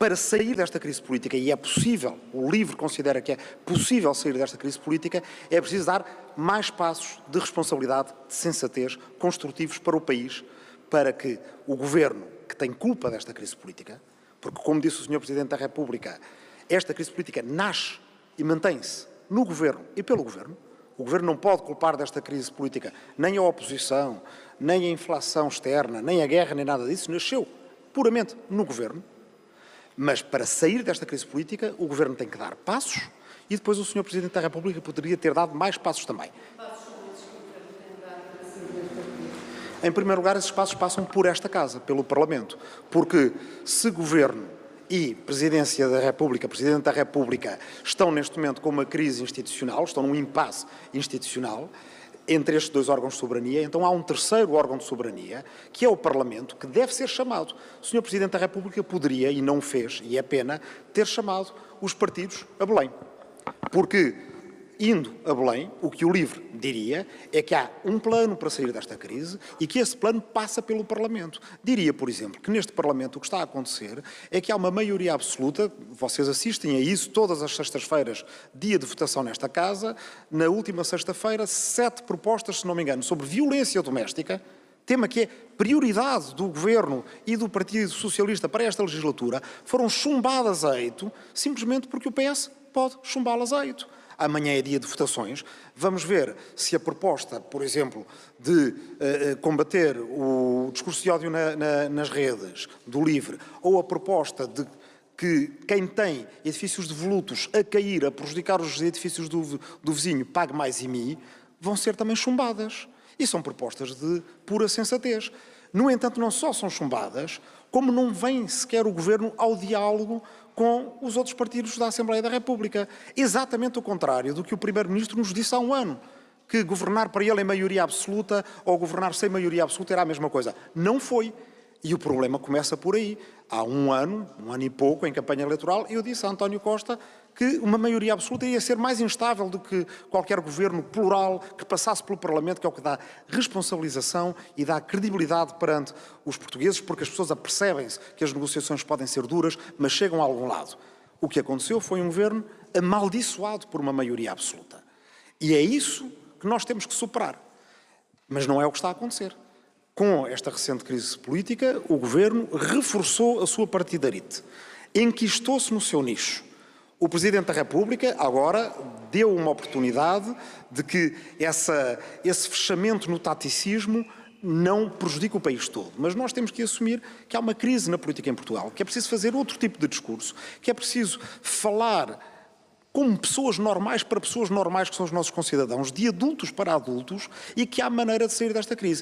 para sair desta crise política, e é possível, o LIVRE considera que é possível sair desta crise política, é preciso dar mais passos de responsabilidade, de sensatez, construtivos para o país, para que o Governo, que tem culpa desta crise política, porque, como disse o Sr. Presidente da República, esta crise política nasce e mantém-se no Governo e pelo Governo, o Governo não pode culpar desta crise política nem a oposição, nem a inflação externa, nem a guerra, nem nada disso, nasceu puramente no Governo, mas para sair desta crise política, o Governo tem que dar passos e depois o Sr. Presidente da República poderia ter dado mais passos também. Em primeiro lugar, esses passos passam por esta Casa, pelo Parlamento, porque se Governo e Presidência da República, Presidente da República, estão neste momento com uma crise institucional, estão num impasse institucional, entre estes dois órgãos de soberania, então há um terceiro órgão de soberania, que é o Parlamento, que deve ser chamado. O Sr. Presidente da República poderia, e não fez, e é pena, ter chamado os partidos a Belém. Porque indo a Belém, o que o LIVRE diria é que há um plano para sair desta crise e que esse plano passa pelo Parlamento. Diria, por exemplo, que neste Parlamento o que está a acontecer é que há uma maioria absoluta, vocês assistem a isso todas as sextas-feiras, dia de votação nesta Casa, na última sexta-feira, sete propostas, se não me engano, sobre violência doméstica, tema que é prioridade do Governo e do Partido Socialista para esta legislatura, foram chumbadas a eito, simplesmente porque o PS pode chumbá-las a eito amanhã é dia de votações, vamos ver se a proposta, por exemplo, de uh, combater o discurso de ódio na, na, nas redes, do LIVRE, ou a proposta de que quem tem edifícios devolutos a cair, a prejudicar os edifícios do, do vizinho, pague mais IMI, vão ser também chumbadas. E são propostas de pura sensatez. No entanto, não só são chumbadas, como não vem sequer o Governo ao diálogo com os outros partidos da Assembleia da República. Exatamente o contrário do que o Primeiro-Ministro nos disse há um ano, que governar para ele em maioria absoluta ou governar sem maioria absoluta era a mesma coisa. Não foi. E o problema começa por aí. Há um ano, um ano e pouco, em campanha eleitoral, eu disse a António Costa que uma maioria absoluta ia ser mais instável do que qualquer governo plural que passasse pelo Parlamento, que é o que dá responsabilização e dá credibilidade perante os portugueses, porque as pessoas apercebem-se que as negociações podem ser duras, mas chegam a algum lado. O que aconteceu foi um governo amaldiçoado por uma maioria absoluta. E é isso que nós temos que superar. Mas não é o que está a acontecer. Com esta recente crise política, o governo reforçou a sua partidarite, enquistou-se no seu nicho o Presidente da República agora deu uma oportunidade de que essa, esse fechamento no taticismo não prejudique o país todo. Mas nós temos que assumir que há uma crise na política em Portugal, que é preciso fazer outro tipo de discurso, que é preciso falar como pessoas normais para pessoas normais que são os nossos concidadãos, de adultos para adultos, e que há maneira de sair desta crise.